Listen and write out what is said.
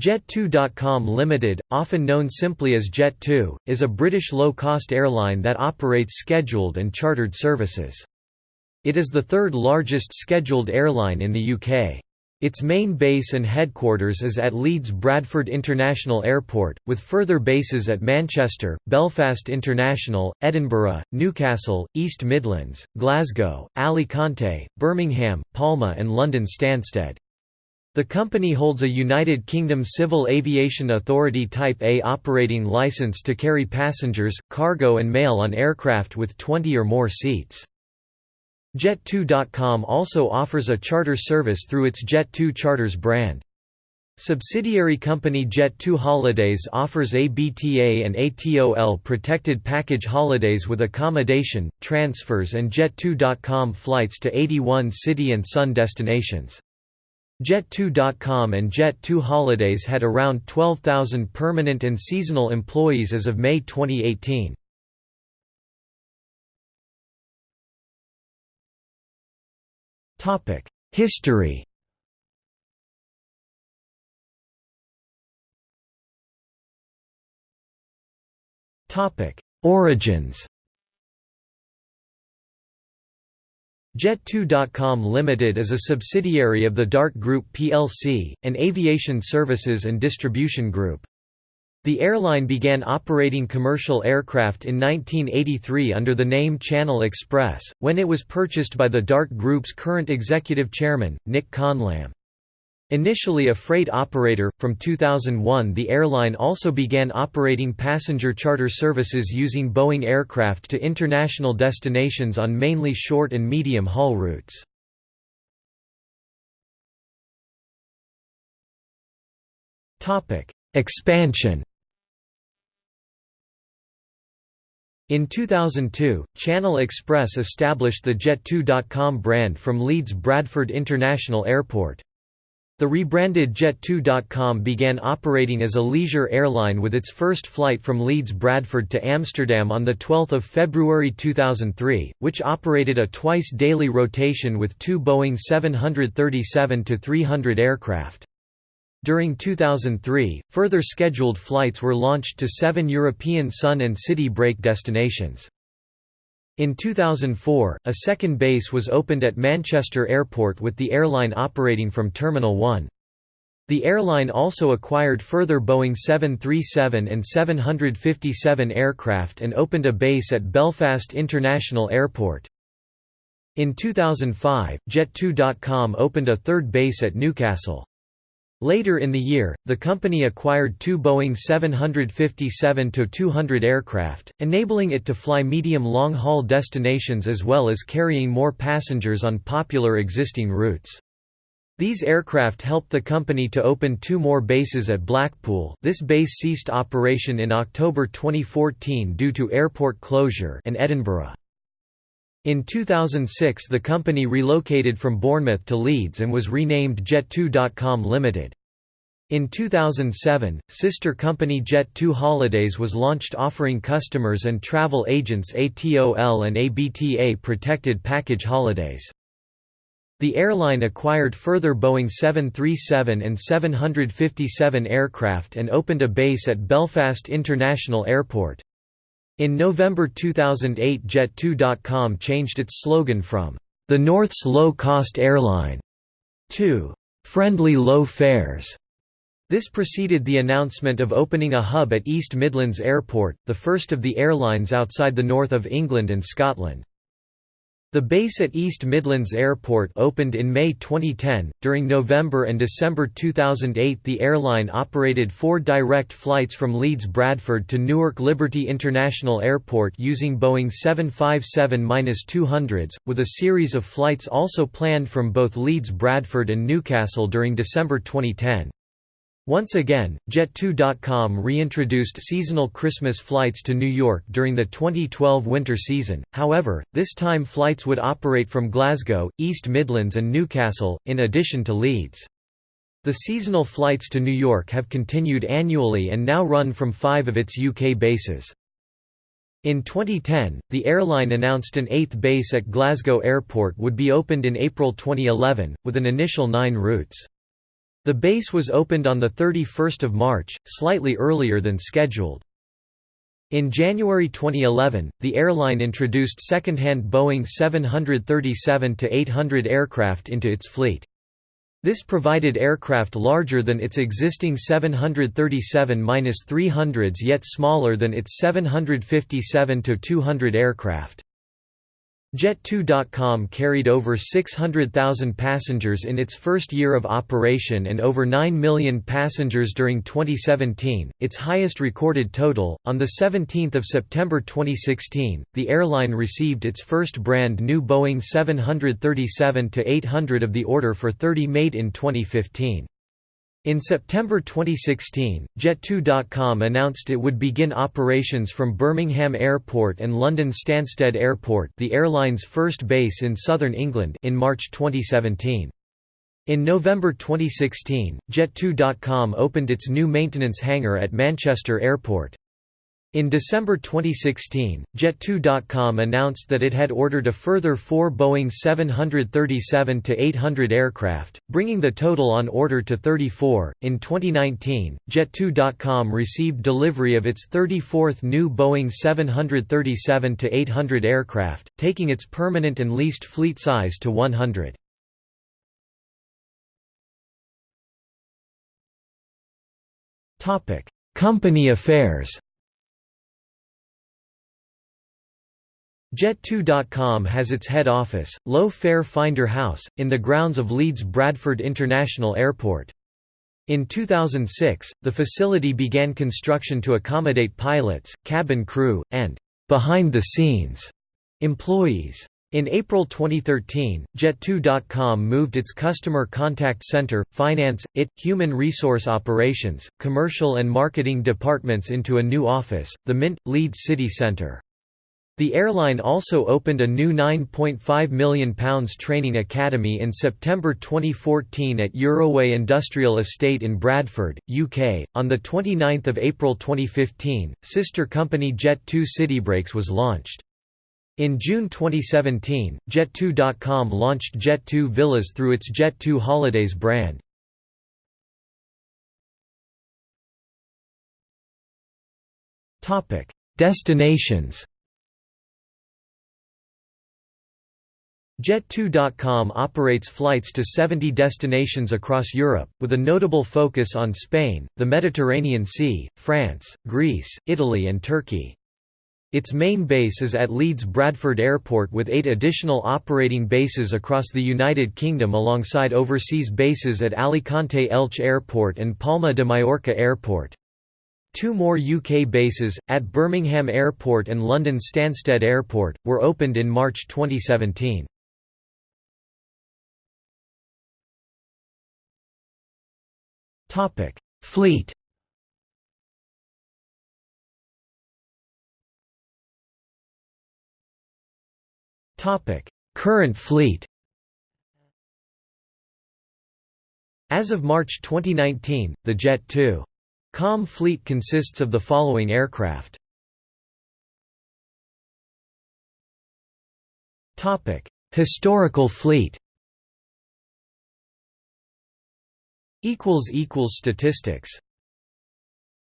Jet2.com Limited, often known simply as Jet2, is a British low-cost airline that operates scheduled and chartered services. It is the third largest scheduled airline in the UK. Its main base and headquarters is at Leeds Bradford International Airport, with further bases at Manchester, Belfast International, Edinburgh, Newcastle, East Midlands, Glasgow, Alicante, Birmingham, Palma and London Stansted. The company holds a United Kingdom Civil Aviation Authority Type A operating licence to carry passengers, cargo and mail on aircraft with 20 or more seats. Jet2.com also offers a charter service through its Jet2 Charters brand. Subsidiary company Jet2 Holidays offers ABTA and ATOL protected package holidays with accommodation, transfers and Jet2.com flights to 81 city and sun destinations. Jet2.com and Jet2 Holidays had around 12,000 permanent and seasonal employees as of May 2018. History Origins Jet2.com Limited is a subsidiary of the Dart Group plc, an aviation services and distribution group. The airline began operating commercial aircraft in 1983 under the name Channel Express, when it was purchased by the Dart Group's current executive chairman, Nick Conlam. Initially a freight operator, from 2001 the airline also began operating passenger charter services using Boeing aircraft to international destinations on mainly short and medium haul routes. Expansion In 2002, Channel Express established the Jet2.com brand from Leeds Bradford International Airport. The rebranded Jet2.com began operating as a leisure airline with its first flight from Leeds Bradford to Amsterdam on 12 February 2003, which operated a twice-daily rotation with two Boeing 737-300 aircraft. During 2003, further scheduled flights were launched to seven European sun and city break destinations. In 2004, a second base was opened at Manchester Airport with the airline operating from Terminal 1. The airline also acquired further Boeing 737 and 757 aircraft and opened a base at Belfast International Airport. In 2005, Jet2.com opened a third base at Newcastle. Later in the year, the company acquired two Boeing 757-200 aircraft, enabling it to fly medium long-haul destinations as well as carrying more passengers on popular existing routes. These aircraft helped the company to open two more bases at Blackpool this base ceased operation in October 2014 due to airport closure and Edinburgh. In 2006 the company relocated from Bournemouth to Leeds and was renamed Jet2.com Limited. In 2007, sister company Jet2 Holidays was launched offering customers and travel agents ATOL and ABTA protected package holidays. The airline acquired further Boeing 737 and 757 aircraft and opened a base at Belfast International Airport. In November 2008 Jet2.com changed its slogan from, "...the North's low-cost airline", to "...friendly low fares". This preceded the announcement of opening a hub at East Midlands Airport, the first of the airlines outside the north of England and Scotland. The base at East Midlands Airport opened in May 2010. During November and December 2008, the airline operated four direct flights from Leeds Bradford to Newark Liberty International Airport using Boeing 757 200s, with a series of flights also planned from both Leeds Bradford and Newcastle during December 2010. Once again, Jet2.com reintroduced seasonal Christmas flights to New York during the 2012 winter season, however, this time flights would operate from Glasgow, East Midlands and Newcastle, in addition to Leeds. The seasonal flights to New York have continued annually and now run from five of its UK bases. In 2010, the airline announced an eighth base at Glasgow Airport would be opened in April 2011, with an initial nine routes. The base was opened on 31 March, slightly earlier than scheduled. In January 2011, the airline introduced second-hand Boeing 737-800 aircraft into its fleet. This provided aircraft larger than its existing 737-300s yet smaller than its 757-200 aircraft. Jet2.com carried over 600,000 passengers in its first year of operation and over 9 million passengers during 2017, its highest recorded total. On the 17th of September 2016, the airline received its first brand new Boeing 737-800 of the order for 30 made in 2015. In September 2016, Jet2.com announced it would begin operations from Birmingham Airport and London Stansted Airport the airline's first base in southern England in March 2017. In November 2016, Jet2.com opened its new maintenance hangar at Manchester Airport. In December 2016, Jet2.com announced that it had ordered a further four Boeing 737-800 aircraft, bringing the total on order to 34. In 2019, Jet2.com received delivery of its 34th new Boeing 737-800 aircraft, taking its permanent and leased fleet size to 100. Company affairs Jet2.com has its head office, Low Fare Finder House, in the grounds of Leeds Bradford International Airport. In 2006, the facility began construction to accommodate pilots, cabin crew, and behind-the-scenes employees. In April 2013, Jet2.com moved its customer contact center, finance, IT, human resource operations, commercial and marketing departments into a new office, the Mint, Leeds City Centre. The airline also opened a new £9.5 million training academy in September 2014 at Euroway Industrial Estate in Bradford, UK. On 29 April 2015, sister company Jet2 Citybreaks was launched. In June 2017, Jet2.com launched Jet2 Villas through its Jet2 Holidays brand. Destinations Jet2.com operates flights to 70 destinations across Europe, with a notable focus on Spain, the Mediterranean Sea, France, Greece, Italy and Turkey. Its main base is at Leeds Bradford Airport with eight additional operating bases across the United Kingdom alongside overseas bases at Alicante Elche Airport and Palma de Mallorca Airport. Two more UK bases, at Birmingham Airport and London Stansted Airport, were opened in March 2017. Topic: Fleet. Topic: Current fleet. As of March 2019, the Jet 2 Com fleet consists of the following aircraft. Topic: Historical fleet. Statistics